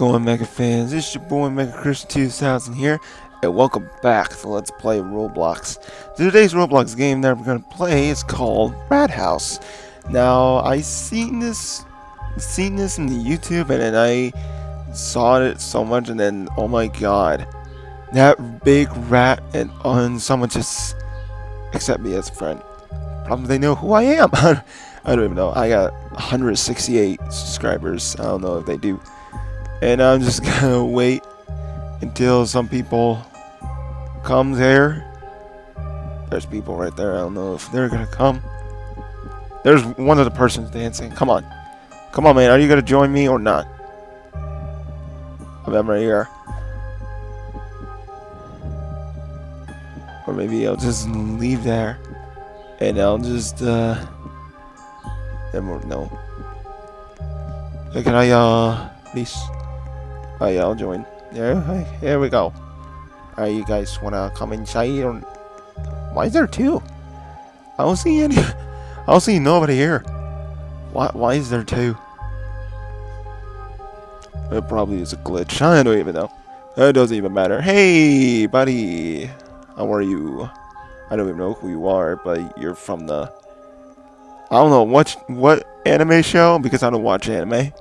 going, Mega fans? It's your boy Mega Christian 2000 here, and welcome back to Let's Play Roblox. Today's Roblox game that we're gonna play is called Rat House. Now, I seen this, seen this in the YouTube, and then I saw it so much, and then oh my god, that big rat, and, and someone just accept me as a friend. Probably they know who I am. I don't even know. I got 168 subscribers. I don't know if they do. And I'm just gonna wait until some people come there. There's people right there. I don't know if they're gonna come. There's one of the persons dancing. Come on. Come on, man. Are you gonna join me or not? I'm right here. Or maybe I'll just leave there. And I'll just, uh... No. Can I, uh, please? Oh yeah, I'll join. Yeah, here we go. Alright, you guys wanna come inside? Or... Why is there two? I don't see any. I don't see nobody here. Why? Why is there two? It probably is a glitch. I don't even know. It doesn't even matter. Hey, buddy. How are you? I don't even know who you are, but you're from the I don't know what what anime show because I don't watch anime.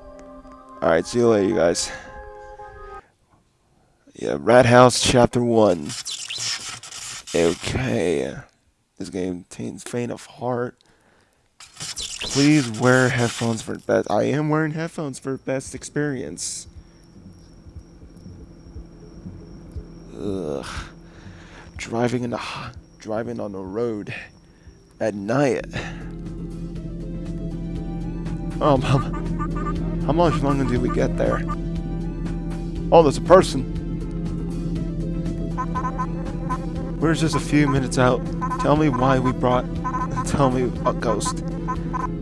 All right, see you later, you guys. Yeah, Rat House Chapter One. Okay, this game contains faint of heart. Please wear headphones for best. I am wearing headphones for best experience. Ugh. Driving in the driving on the road at night. Um, how much longer do we get there? Oh, there's a person. We're just a few minutes out. Tell me why we brought... Tell me, a ghost.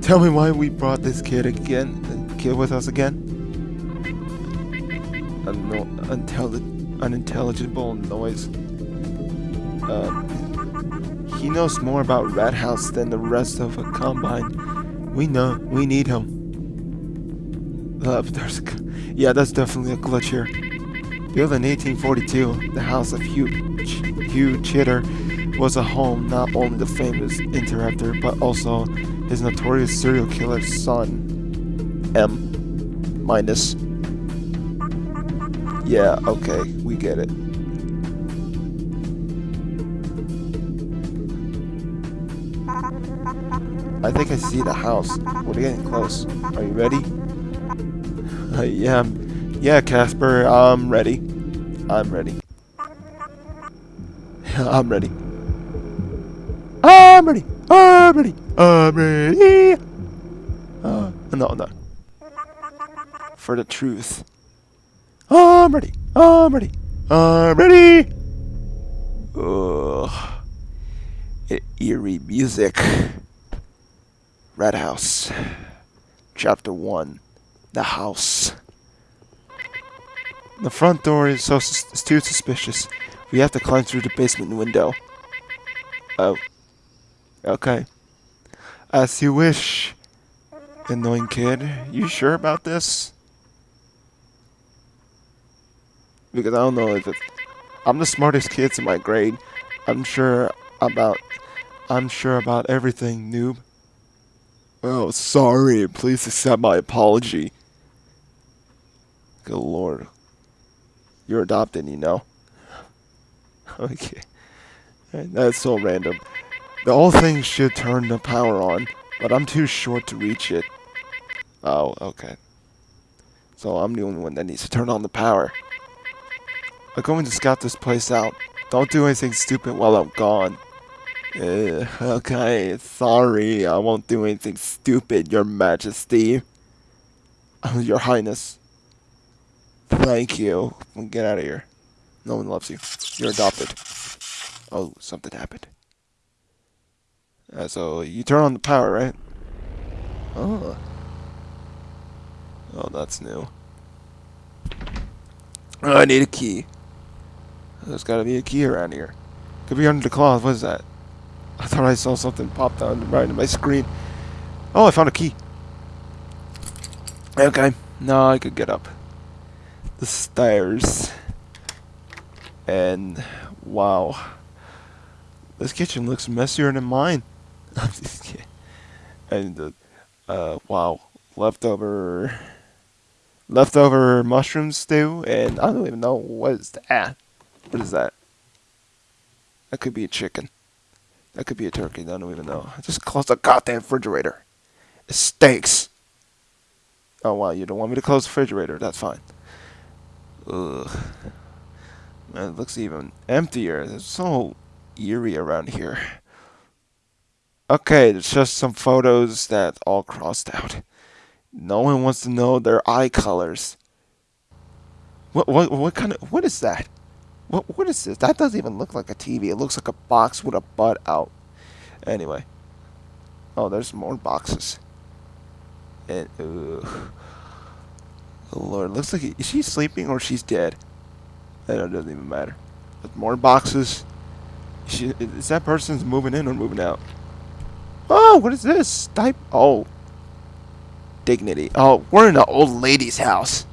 Tell me why we brought this kid again, kid with us again. Unintelli unintelligible noise. Uh, he knows more about Rat House than the rest of a combine. We know. We need him. Uh, yeah, that's definitely a glitch here. Built in 1842, the house of Hugh, Hugh Chitter was a home not only the famous interrupter, but also his notorious serial killer son, M. Minus. Yeah, okay, we get it. I think I see the house. We're getting close. Are you ready? Yeah, yeah, Casper, I'm ready. I'm ready. I'm ready. I'm ready. I'm ready. I'm ready. Uh, no, no. For the truth. I'm ready. I'm ready. I'm ready. Ugh. Eerie music. Red House. Chapter 1. The House. The front door is so is too suspicious. We have to climb through the basement window. Oh. Okay. As you wish. Annoying kid. You sure about this? Because I don't know if it's... I'm the smartest kid in my grade. I'm sure about... I'm sure about everything, noob. Oh, sorry. Please accept my apology. Good lord. You're adopted, you know? Okay. That's so random. The whole thing should turn the power on, but I'm too short to reach it. Oh, okay. So I'm the only one that needs to turn on the power. I'm going to scout this place out. Don't do anything stupid while I'm gone. Uh, okay, sorry, I won't do anything stupid, your majesty. your highness. Thank you. Get out of here. No one loves you. You're adopted. Oh, something happened. Uh, so, you turn on the power, right? Oh. Oh, that's new. Oh, I need a key. There's gotta be a key around here. Could be under the cloth. What is that? I thought I saw something pop down right in my screen. Oh, I found a key. Okay, now I could get up. The stairs. And wow. This kitchen looks messier than mine. I'm just kidding. And the uh wow, leftover leftover mushroom stew and I don't even know what is that. What is that? That could be a chicken. That could be a turkey. I don't even know. I just closed the goddamn refrigerator. It stinks. Oh wow, you don't want me to close the refrigerator? That's fine. Ugh. Man, it looks even emptier. It's so eerie around here. Okay, it's just some photos that all crossed out. No one wants to know their eye colors. What what what kind of what is that? What what is this? That doesn't even look like a TV. It looks like a box with a butt out. Anyway. Oh, there's more boxes. And ugh. Oh Lord, looks like is she sleeping or she's dead? That doesn't even matter. More boxes. Is, she, is that person's moving in or moving out? Oh, what is this? Type. Oh, dignity. Oh, we're in an old lady's house.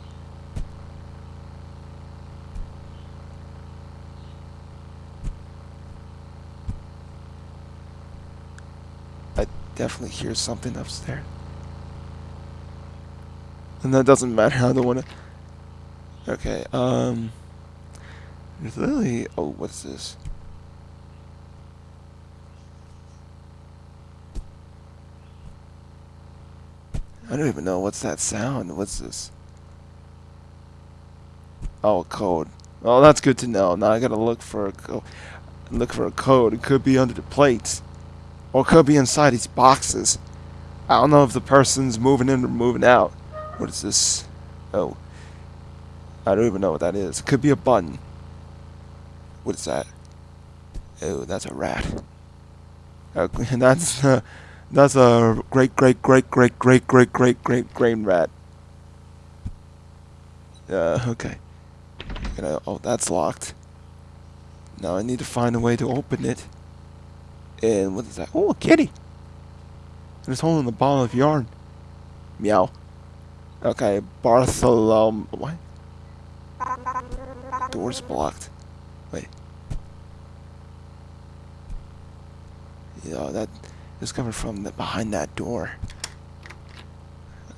I definitely hear something upstairs. And that doesn't matter. I don't want to. Okay. Um. There's literally. Oh, what's this? I don't even know what's that sound. What's this? Oh, code. Oh, that's good to know. Now I gotta look for a code. Look for a code. It could be under the plates, or it could be inside these boxes. I don't know if the person's moving in or moving out. What is this? Oh. I don't even know what that is. Could be a button. What is that? Oh, that's a rat. Uh, that's uh, that's a great great great great great great great great grain rat. Uh, okay. I, oh, that's locked. Now I need to find a way to open it. And what is that? Oh, a kitty. There's holding a ball of yarn. Meow. Okay, Bartholomew. What? Door's blocked. Wait. Yeah, that is coming from the, behind that door.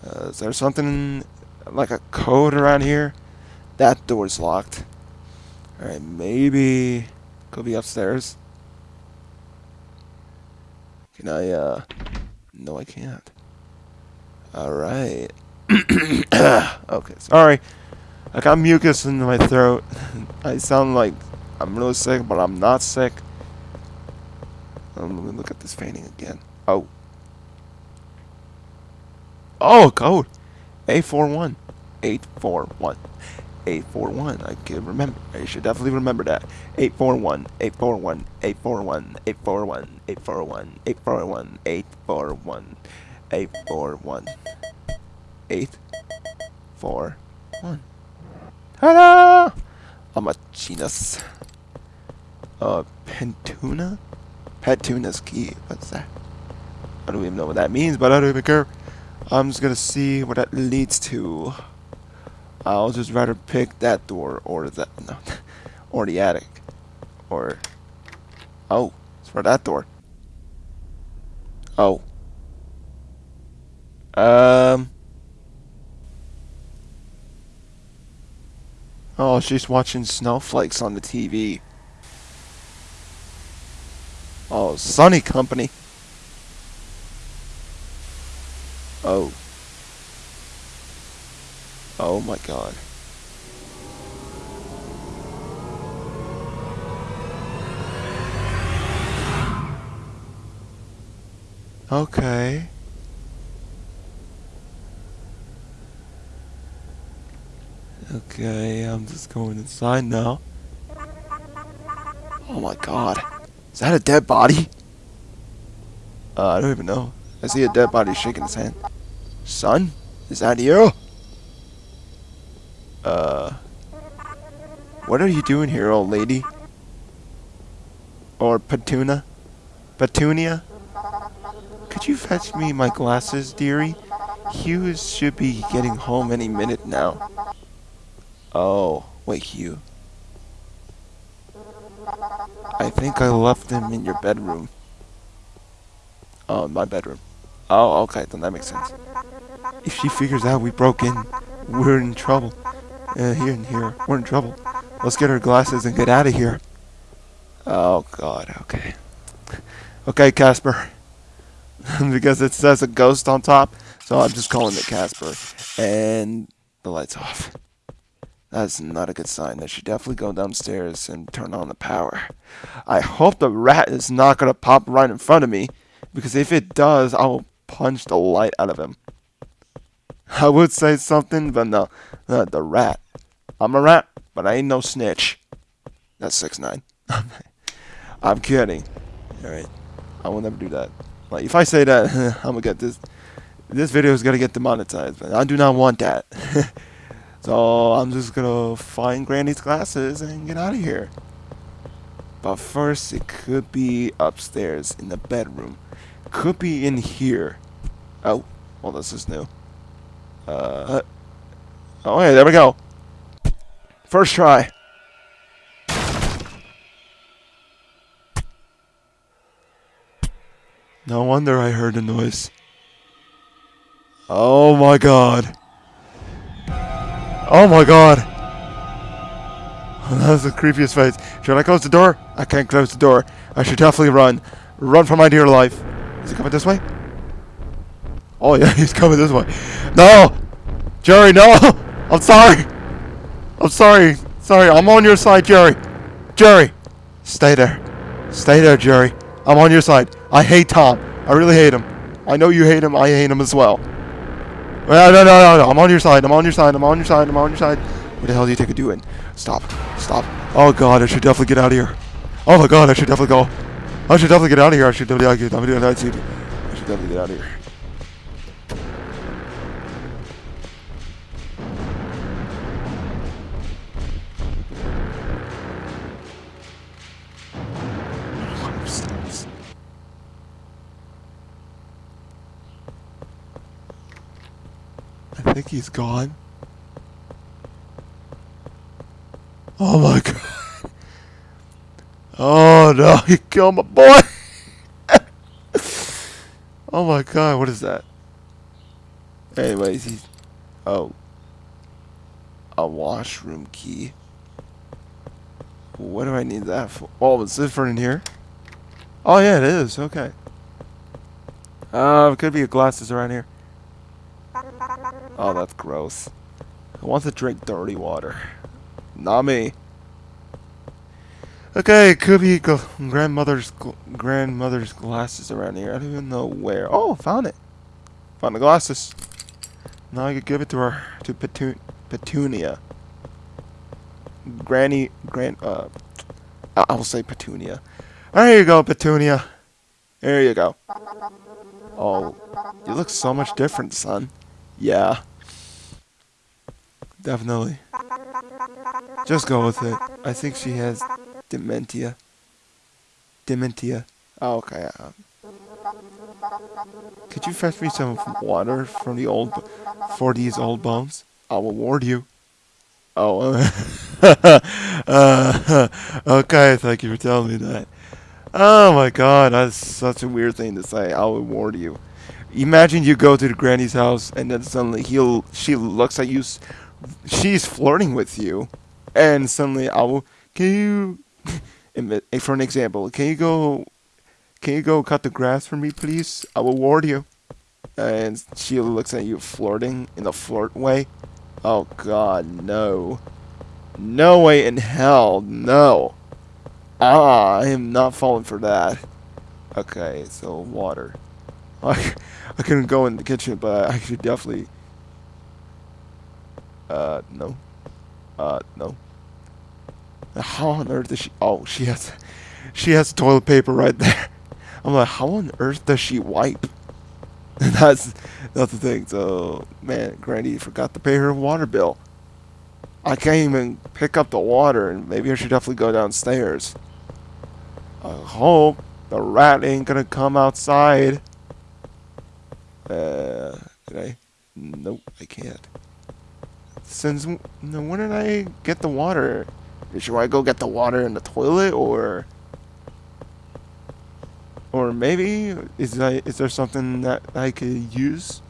Uh, is there something like a code around here? That door's locked. Alright, maybe could be upstairs. Can I, uh, no I can't. Alright. Okay, sorry. I got mucus in my throat. I sound like I'm really sick, but I'm not sick. Um, let me look at this painting again. Oh. Oh, code. A41. 841. 841. I can remember. I should definitely remember that. 841. 841. 841. 841. 841. 841. 841. 841 eight, four, one. Ta-da! I'm a. Uh, Pentuna? Petuna's key. What's that? I don't even know what that means, but I don't even care. I'm just gonna see what that leads to. I'll just rather pick that door or that no, or the attic, or oh, it's for that door. Oh. Um. Oh, she's watching snowflakes on the TV. Oh, Sunny Company. Oh. Oh my god. Okay. Okay, I'm just going inside now. Oh my god. Is that a dead body? Uh, I don't even know. I see a dead body shaking his hand. Son? Is that you? Uh... What are you doing here, old lady? Or Petuna? Petunia? Could you fetch me my glasses, dearie? Hughes should be getting home any minute now. Oh, wait, you. I think I left him in your bedroom. Oh, my bedroom. Oh, okay, then that makes sense. If she figures out we broke in, we're in trouble. Uh, here and here, we're in trouble. Let's get our glasses and get out of here. Oh, God, okay. Okay, Casper. because it says a ghost on top, so I'm just calling it Casper. And the light's off. That's not a good sign. I should definitely go downstairs and turn on the power. I hope the rat is not going to pop right in front of me, because if it does, I will punch the light out of him. I would say something, but no. The rat. I'm a rat, but I ain't no snitch. That's 6 9 I'm kidding. Alright. I will never do that. Like, if I say that, I'm gonna get this. This video is gonna get demonetized, but I do not want that. so I'm just gonna find Granny's glasses and get out of here. But first, it could be upstairs in the bedroom. Could be in here. Oh, well, this is new. Uh, oh, hey, there we go. First try. No wonder I heard a noise. Oh my god. Oh my god. That was the creepiest face. Should I close the door? I can't close the door. I should definitely run. Run for my dear life. Is he coming this way? Oh yeah, he's coming this way. No! Jerry, no! I'm sorry! I'm sorry. Sorry, I'm on your side, Jerry. Jerry! Stay there. Stay there, Jerry. I'm on your side. I hate Tom. I really hate him. I know you hate him. I hate him as well. No, no, no, no. I'm on your side. I'm on your side. I'm on your side. I'm on your side. What the hell do you think of doing? Stop. Stop. Oh, God. I should definitely get out of here. Oh, my God. I should definitely go. I should definitely get out of here. I should definitely. I should definitely get out of here. Think he's gone. Oh my god. Oh no, he killed my boy. oh my god, what is that? Anyways, he's. Oh. A washroom key. What do I need that for? Oh, is it for in here? Oh yeah, it is. Okay. Uh, could be a glasses around here. Oh, that's gross. I want to drink dirty water. Not me. Okay, it could be grandmother's grandmother's glasses around here. I don't even know where. Oh, found it. Found the glasses. Now I could give it to her to Petun Petunia. Granny, grand. Uh, I will say Petunia. There you go, Petunia. There you go. Oh, you look so much different, son. Yeah. Definitely. Just go with it. I think she has dementia. Dementia. Oh, okay. Uh, could you fetch me some water from the old, for these old bones? I will ward you. Oh, uh, okay. Thank you for telling me that. Oh my God, that's such a weird thing to say. I will ward you. Imagine you go to the granny's house and then suddenly he'll she looks at you, she's flirting with you, and suddenly I will. Can you, for an example, can you go, can you go cut the grass for me, please? I will ward you. And she looks at you flirting in a flirt way. Oh God, no, no way in hell, no. Ah, I am not falling for that. Okay, so water. I, I couldn't go in the kitchen, but I should definitely. Uh, no. Uh, no. How on earth does she? Oh, she has, she has toilet paper right there. I'm like, how on earth does she wipe? that's that's the thing. So, man, Granny forgot to pay her water bill. I can't even pick up the water, and maybe I should definitely go downstairs. I hope the rat ain't gonna come outside. I? I can't. Since no, when did I get the water? Should I go get the water in the toilet or? Or maybe is that is there something that I could use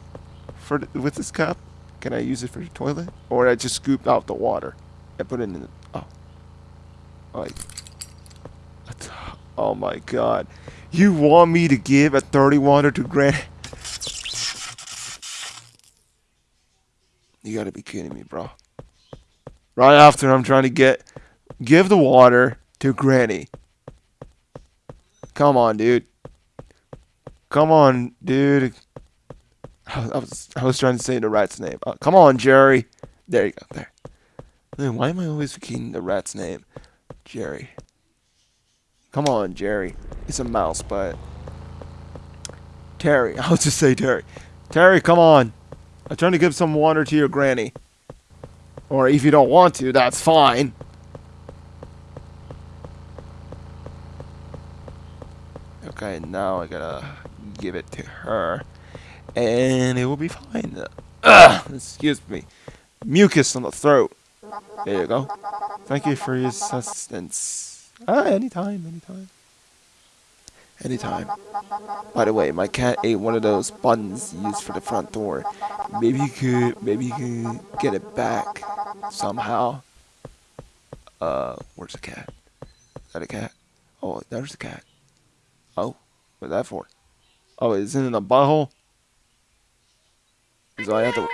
for with this cup? Can I use it for the toilet, or I just scoop out the water and put it in? The, oh, like, oh my God! You want me to give a dirty water to Granny? You gotta be kidding me, bro. Right after I'm trying to get give the water to Granny. Come on, dude. Come on, dude. I was I was trying to say the rat's name. Uh, come on, Jerry. There you go. There. Man, why am I always forgetting the rat's name? Jerry. Come on, Jerry. It's a mouse, but Terry. I'll just say Terry. Terry, come on. I'm trying to give some water to your granny. Or if you don't want to, that's fine. Okay, now I gotta give it to her. And it will be fine. Ugh, excuse me. Mucus on the throat. There you go. Thank you for your assistance. Ah, anytime, anytime. Anytime. By the way, my cat ate one of those buttons used for the front door. Maybe you could, maybe you could get it back somehow. Uh, where's the cat? Is that a cat? Oh, there's the cat. Oh, what's that for? Oh, is it in a butthole? So I have to.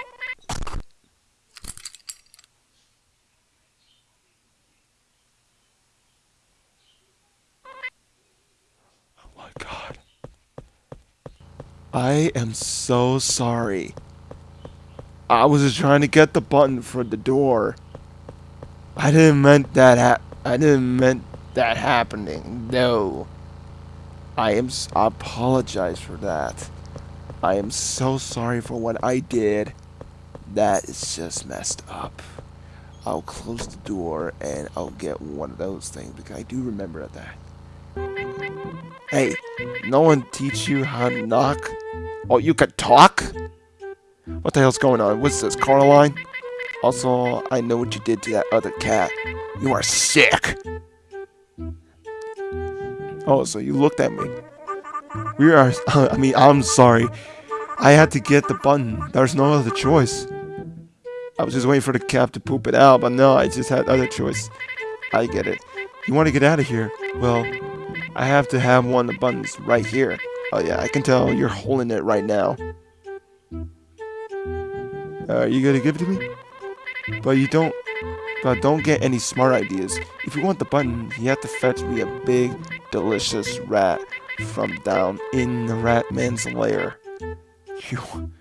Oh my god. I am so sorry. I was just trying to get the button for the door. I didn't meant that I didn't meant that happening. No. I am I apologize for that. I am so sorry for what I did. That is just messed up. I'll close the door and I'll get one of those things because I do remember that. Hey, no one teach you how to knock? Oh, you could talk? What the hell's going on? What's this, Caroline? Also, I know what you did to that other cat. You are sick. Oh, so you looked at me. We are. I mean, I'm sorry. I had to get the button. There's no other choice. I was just waiting for the cat to poop it out, but no, I just had other choice. I get it. You want to get out of here? Well, I have to have one of the buttons right here. Oh yeah, I can tell you're holding it right now. Uh, are you gonna give it to me? But you don't. But don't get any smart ideas. If you want the button, you have to fetch me a big, delicious rat from down in the rat man's lair. You,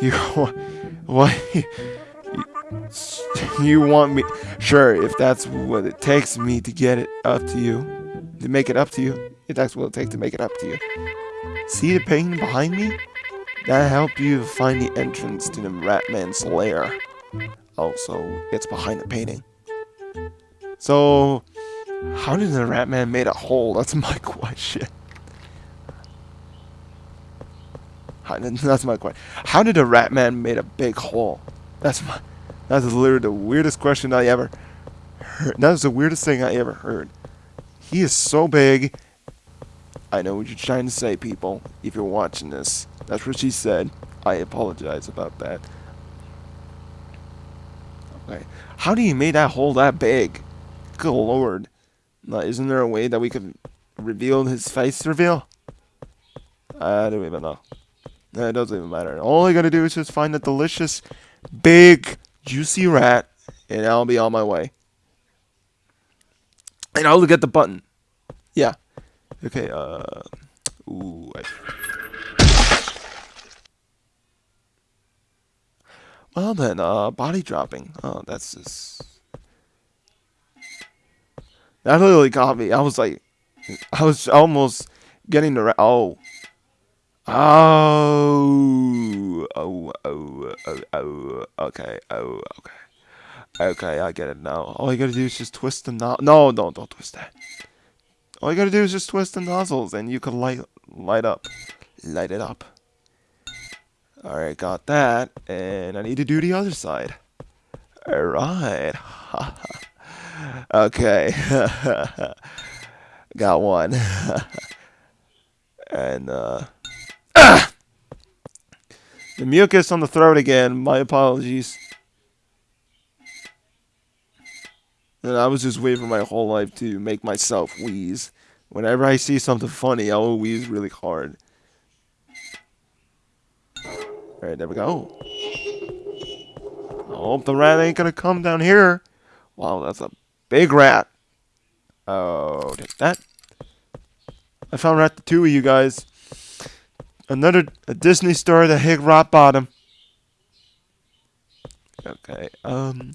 you, what? You want me? Sure, if that's what it takes me to get it up to you, to make it up to you, if that's what it takes to make it up to you. See the painting behind me? That help you find the entrance to the Ratman's lair. Oh, also, it's behind the painting. So, how did the Ratman made a hole? That's my question. How, that's my question. How did the Ratman made a big hole? That's my. That's literally the weirdest question I ever heard. That was the weirdest thing I ever heard. He is so big. I know what you're trying to say, people. If you're watching this, that's what she said. I apologize about that. Okay. How do you make that hole that big? Good lord. Now, isn't there a way that we could reveal his face reveal? Uh, I don't even know. It doesn't even matter. All I gotta do is just find a delicious, big, juicy rat, and I'll be on my way. And I'll look at the button. Yeah. Okay, uh... Ooh, I... Well then, uh, body dropping. Oh, that's just... That literally got me. I was like... I was almost getting the... Ra- oh. Oh. Oh, oh, oh, oh. Okay, oh, okay. Okay, I get it now. All you gotta do is just twist the no- No, no, don't twist that. All you gotta do is just twist the nozzles and you can light light up. Light it up. Alright, got that. And I need to do the other side. Alright. okay. Got one. and, uh... The mucus on the throat again. My apologies. And I was just waiting for my whole life to make myself wheeze. Whenever I see something funny, I will wheeze really hard. Alright, there we go. I hope the rat ain't gonna come down here. Wow, that's a big rat. Oh, take that. I found Ratatouille, you guys. Another Disney story that hit rock bottom. Okay, um...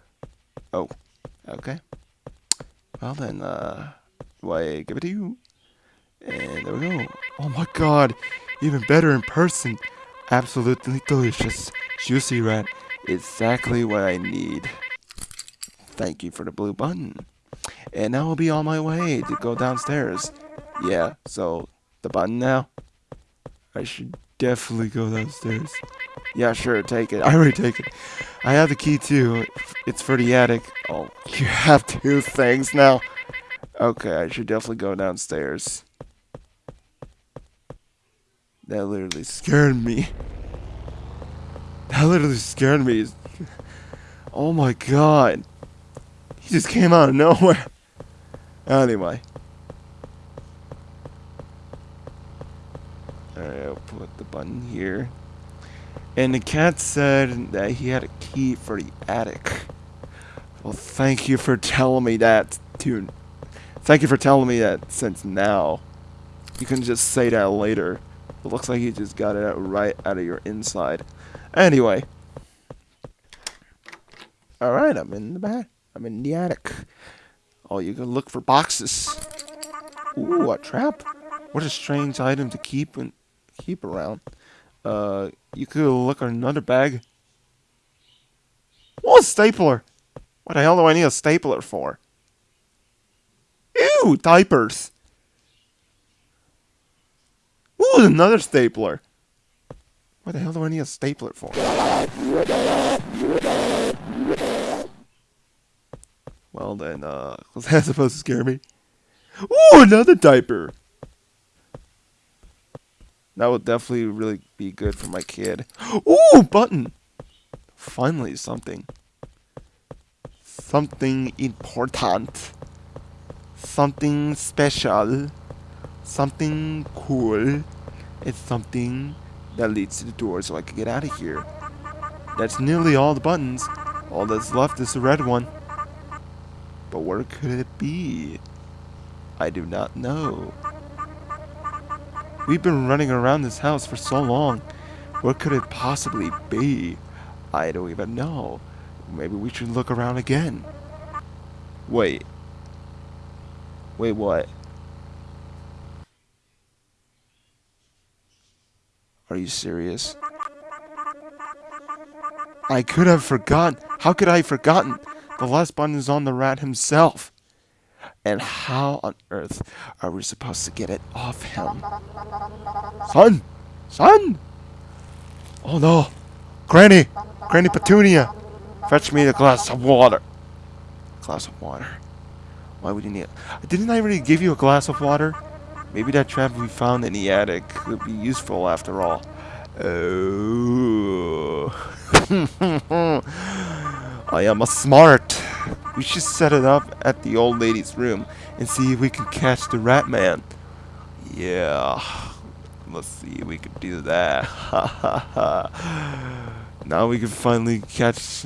oh, okay. Well then, uh, why give it to you? And there we go. Oh my god, even better in person. Absolutely delicious. Juicy rat. Exactly what I need. Thank you for the blue button. And now I'll be on my way to go downstairs. Yeah, so the button now? I should definitely go downstairs. Yeah, sure, take it. I already take it. I have the key too. It's for the attic. Oh, you have two things now. Okay, I should definitely go downstairs. That literally scared me. That literally scared me. Oh my god. He just came out of nowhere. Anyway. Alright, I'll put the button here. And the cat said that he had a key for the attic. Well, thank you for telling me that, too. Thank you for telling me that since now. You can just say that later. It looks like you just got it right out of your inside. Anyway. Alright, I'm in the back. I'm in the attic. Oh, you can look for boxes. Ooh, a trap. What a strange item to keep and keep around. Uh, you could look at another bag. What a stapler? What the hell do I need a stapler for? Ew, diapers. Ooh, another stapler. What the hell do I need a stapler for? Well then, uh, was that supposed to scare me? Ooh, another diaper. That would definitely really be good for my kid. Ooh, button. Finally, something. Something important. Something special something cool. It's something that leads to the door so I can get out of here. That's nearly all the buttons. All that's left is the red one. But where could it be? I do not know. We've been running around this house for so long. What could it possibly be? I don't even know. Maybe we should look around again. Wait. Wait, what? Are you serious? I could have forgotten. How could I have forgotten? The last button is on the rat himself. And how on earth are we supposed to get it off him? Son! Son! Oh no! Granny! Granny Petunia! Fetch me a glass of water. Glass of water. Why would you need it? Didn't I already give you a glass of water? Maybe that trap we found in the attic could be useful after all. Oh. I am a smart. We should set it up at the old lady's room and see if we can catch the rat man. Yeah. Let's see if we can do that. now we can finally catch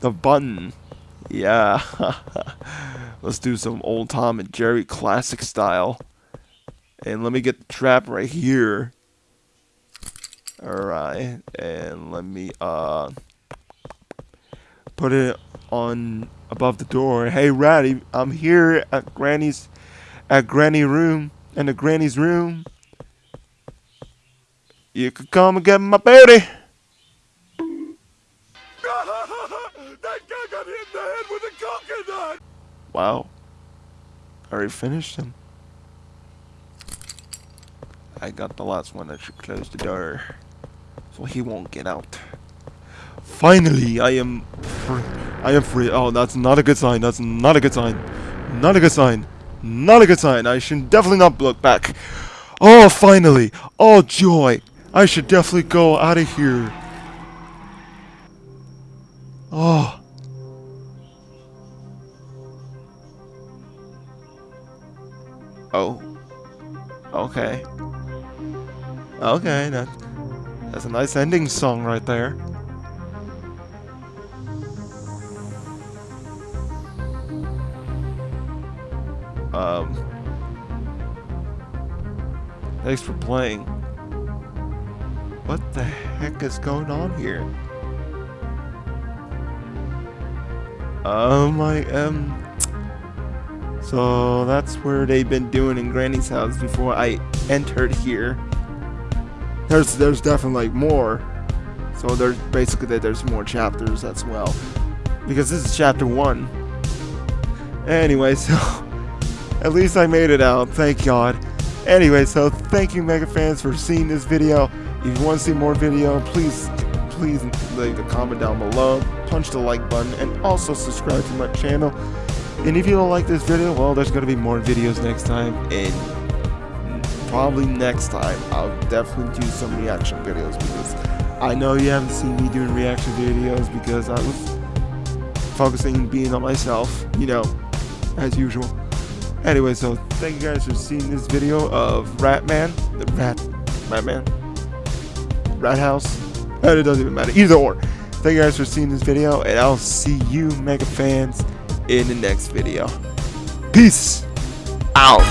the button. Yeah. Let's do some old Tom and Jerry classic style. And let me get the trap right here. Alright. And let me, uh... put it on above the door. Hey, Ratty, I'm here at Granny's, at Granny room, in the Granny's room. You could come and get my baby. that guy got hit in the head with a coconut! Wow. Already finished him. I got the last one that should close the door. So he won't get out. Finally, I am free. I am free. Oh, that's not a good sign. That's not a good sign. Not a good sign. Not a good sign. I should definitely not look back. Oh, finally. Oh, joy. I should definitely go out of here. Oh. Oh. Okay. Okay, that, that's a nice ending song right there. Thanks for playing. What the heck is going on here? Oh my, um... So that's where they've been doing in Granny's house before I entered here. There's there's definitely like more. So there's basically that there's more chapters as well. Because this is chapter one. Anyway, so at least I made it out, thank God. Anyway, so thank you Mega fans for seeing this video. If you want to see more video, please please leave a comment down below, punch the like button, and also subscribe to my channel. And if you don't like this video, well, there's going to be more videos next time, and probably next time, I'll definitely do some reaction videos, because I know you haven't seen me doing reaction videos, because I was focusing being on myself, you know, as usual. Anyway, so thank you guys for seeing this video of Ratman, the Rat, Ratman, Rat House, and it doesn't even matter, either or. Thank you guys for seeing this video, and I'll see you, Mega fans, in the next video. Peace out.